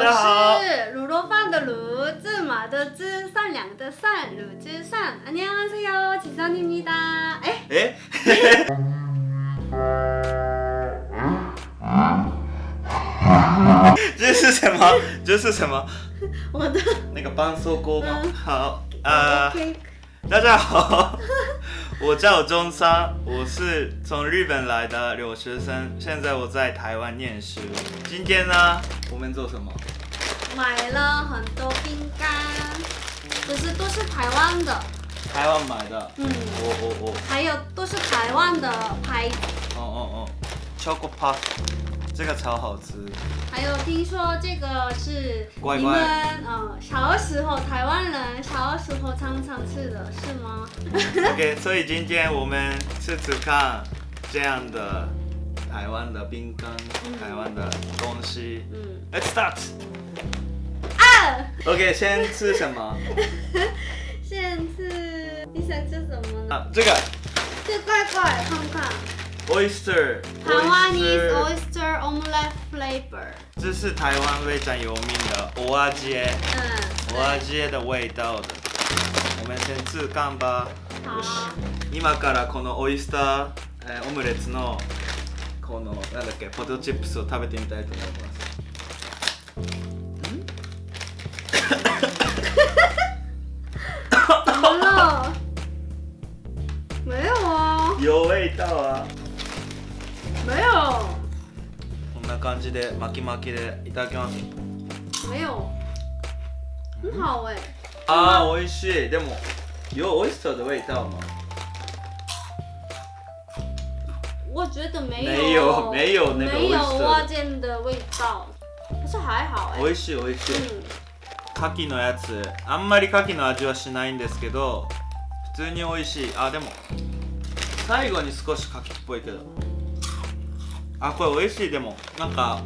家好我是卤肉饭的卤，芝麻的芝，善良的善，卤之善。안녕하세요，지선입니다。哎，哎，这是什么？这是什么？我的那个絆創膏吗？嗯好，呃， OK，大家好， 我叫中山，我是从日本来的留学生，现在我在台湾念书。今天呢，我们做什么？买了很多饼干，可是都是台湾的，台湾买的。嗯，我我我还有都是台湾的牌子。哦哦哦，Choco Puff，这个超好吃。还有听说这个是你乖乖们呃小时候台湾人小时候常常吃的是吗？OK，所以今天我们吃吃看这样的台湾的饼干，嗯台湾的东西。嗯，Let's start。啊，OK，先吃什么？先吃你想吃什么呢？啊，这个这怪怪看看。oyster。台湾 is oyster omelette flavor。这是台湾非常有名的蚵仔煎，嗯，蚵仔煎的味道的。我们先吃看吧。好よし今からこのオイスター、えーオムレツのこのなんだっけポテトチップスを食べてみたいと思います。有味道啊！没有，こんな感じで巻き巻きでいただきます。没有，很好哎、あー美味しい。でも有オイスター的味道吗？我觉得没有，没有没有那个没有蛙煎的味道，可是还好哎、美味しい美味しい。嗯，牡蠣のやつ。あんまり牡蠣の味はしないんですけど普通に美味しい。あでも最後に少し牡蠣っぽいけどあこれ美味しいでも。なんか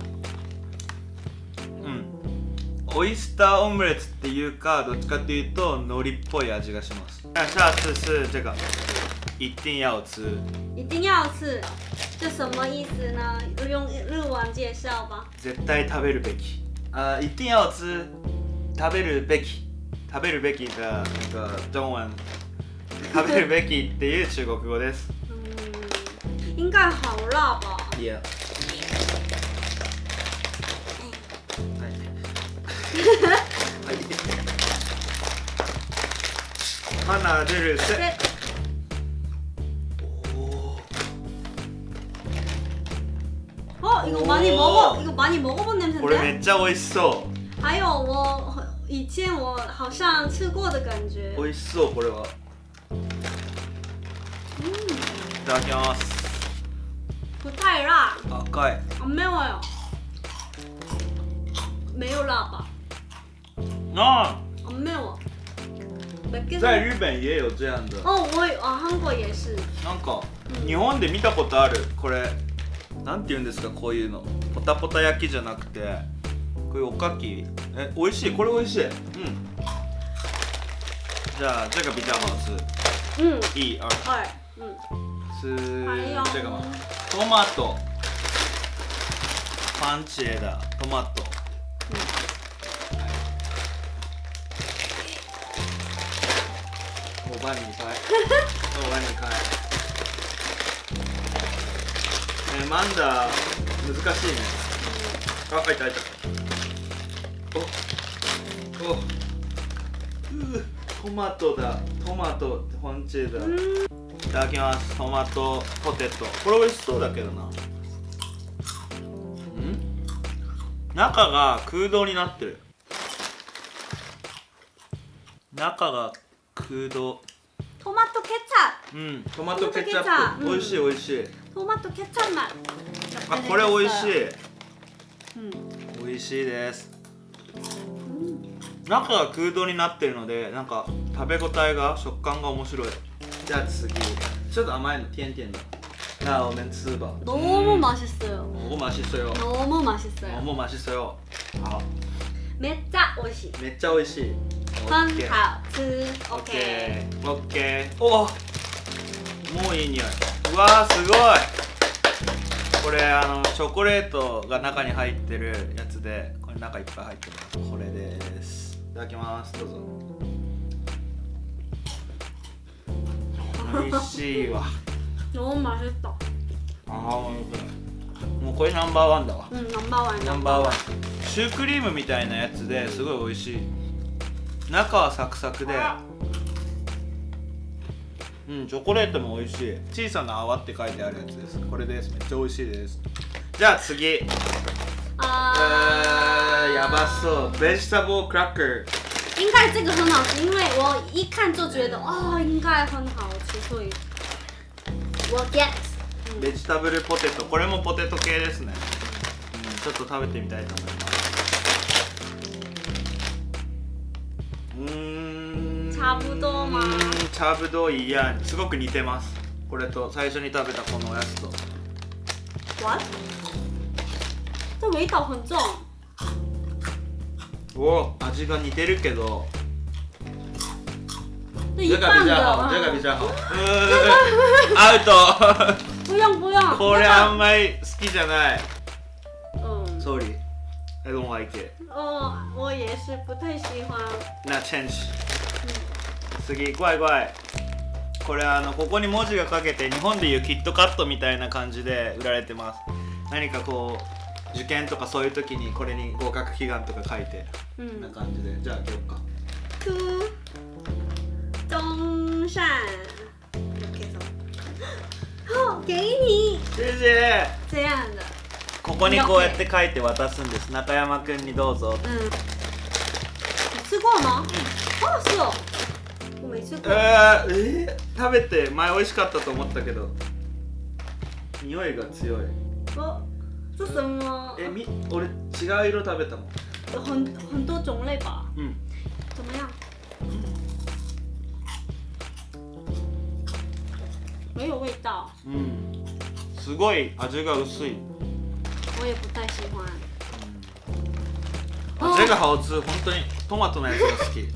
うん。オイスターオムレツっていうかどっちかっていうと海苔っぽい味がします。那下次是这个一定要吃一定要吃，这什么意思呢？用日文介绍吧。絶対食べるべき。あ一定要吃食べるべき。食べるべきがなんか中文食べるべきっていう中国語です。嗯，应该好辣吧？いやはい花出るせ对，お哦，이거많이먹어이거많이먹어본 ーこれ 냄새인데？めっちゃ美味しそ还有我以前我好像吃过的感觉う。美味しそうこれは嗯，いただきます不 太辣，赤い。啊没有哎，没有辣吧？あ啊没有。在日本也有这样的。哦，我有啊，韩国也是。なんかうん日本で見たことある。これなんて言うんですか？こういうの。ポタポタ焼きじゃなくて。こういうおかき。え美味しい？これ美味しい。うん。じゃあ这个比较好吃嗯，一二二，嗯，吃还有这个吗トマトパンチェだトマト我帮你开，我帮你开。えマンダ難しいね。あ、開いた開いた。お、お、うートマトだ。トマトパンチェだ。いただきます。トマトポテト。これ美味しそうだけどな。ん？中が空洞になってる。中が空洞。トマトケチャうん、トマトケチャップップ。美味しい美味しい。ップ、トマトケチャップあ、これ美味しい。うん、美味しいです。中が空洞になってるので、なんか食べ応えが食感が面白い。じゃあ次、ちょっと甘いの甜甜的。那我们吃吧。 너무 맛있어요. 너무 맛있어요. 너무 맛있어요. 너무 맛있어요. 아, めっちゃ美味しい。めっちゃ美味しい。很 OK 好吃。 OK OK。 OK おもういい匂いうわーすごいこれあのチョコレートが中に入ってるやつ でこれ中いっぱい入ってますこれですいただきますどうぞ 美味しいわ 너무 맛있다. ああもうこれナンバーワンだわ 응, 넘버원. ナンバーワンシュークリームみたいなやつですごい美味しい中はサクサクでうんチョコレートも美味しい小さな泡って書いてあるやつですこれですめっちゃ美味しいですじゃあ次え啊ー、やばそうベジタブルクラッカー应该这个很好吃，因为我一看就觉得哦，应该很好 吃，所以我 get。ベジタブルポテト。これもポテト系ですね、うん、ちょっと食べてみたいと思います。うーん。差不多吗うーん差不多いやすごく似てます。これと最初に食べたこのやつと。What？这味道很重。お味が似てるけど。这一半的。这个比较好。アウト不用不用。これあんまり好きじゃない嗯。Sorry I don't like it 哦，我也是不太喜欢。なチェンジ次怖い怖いこれあのここに文字が書けて日本でいうキットカットみたいな感じで売られてます。何かこう受験とかそういう時にこれに合格祈願とか書いて。こん。な嗯。感じで。じゃあ開けようか初中善。好，给你先生这样的。ここにこうやって書いて渡すんです中山くんにどうぞ嗯。你吃过吗？哦，是哦。我没吃え过。ー、えー食べて前美味しかったと思ったけど匂いが強い哦，这什么？えみ俺違う色食べたもん有很很多种类吧？うん怎么样？没有味道，うん。すごい味が薄い。我也不太喜欢。味が好吃本当にトマトのやつが好き。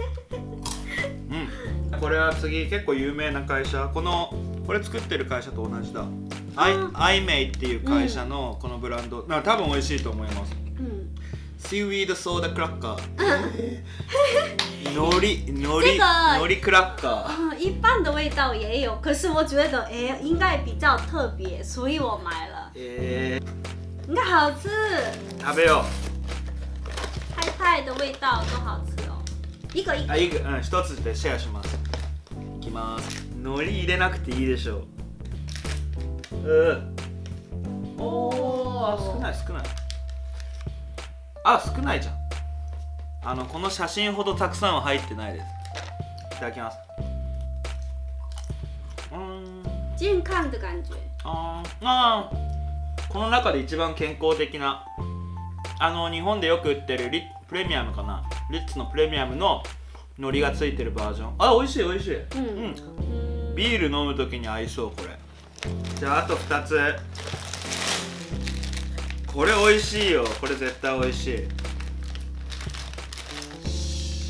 うん。これは次結構有名な会社。このこれ作ってる会社と同じだ。アイあアイメイっていう会社のこのブランド、な多分美味しいと思います。嗯，シーウィードソーダクラッカー。のりのりのりクラッカー。啊，一般的味道也有，可是我觉得哎，应该比较特别，所以我买了，え应该好吃，ー、食べよ菜菜的味道都好吃哦，一个一个。うあいいうん一つでシェアします。いきます。のり入れなくていいでしょう。うんおー少ない少ないあ少ないじゃん。あのこの写真ほどたくさんは入ってないです。いただきます。うーん。健康的感觉。あー。あー。この中で一番健康的なあの日本でよく売ってるリプレミアムかな。リッツのプレミアムの海苔がついてるバージョン。あ美味しい美味しい。嗯うん。嗯，ビール飲む時に合いそうこれ。じゃああと2つこれ美味しいよ。これ絶対美味しい。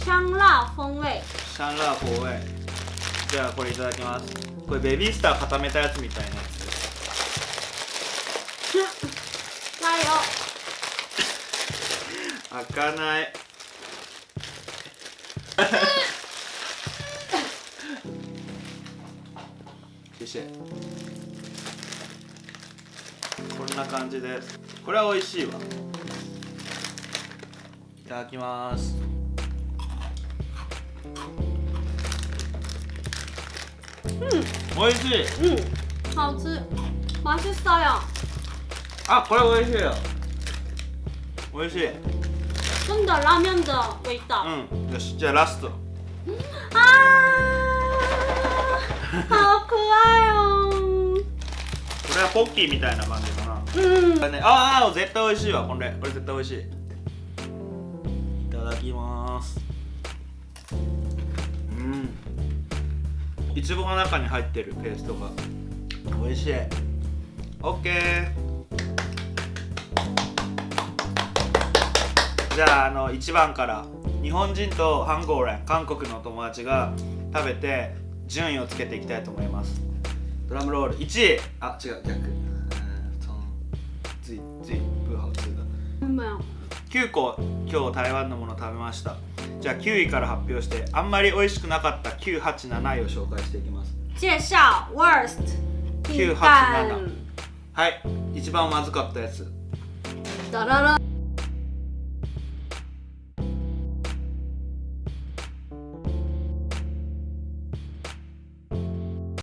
香辣风味。シャンラーフォーウェイじゃあこれいただきます。これベビースター固めたやつみたいなやつ。です加油！開かない。こんな感じですこれは美味しいわいただきます美味しい嗯，好吃，맛있어요。あこれ美味しいよ美味しい真的拉面的味道。うんよしじゃあラスト啊，好可愛哦。これはポッキーみたいな感 じかな嗯これねああ絶対美味しいわ。これこれ絶対美味しい。いただきます。うん。いちごが中に入ってるペーストが。美味しい。オッケー。じゃああの1番から。日本人とハンゴーレン韓国の友達が食べて順位をつけていきたいと思います。ドラムロール。1位。あ違う逆。うんと最最不好吃的没有。9個今日台湾のもの食べました。じゃあ9位から発表してあんまり美味しくなかった987位を紹介していきます。介紹 worst 987蛋はい一番まずかったやつ。ダララ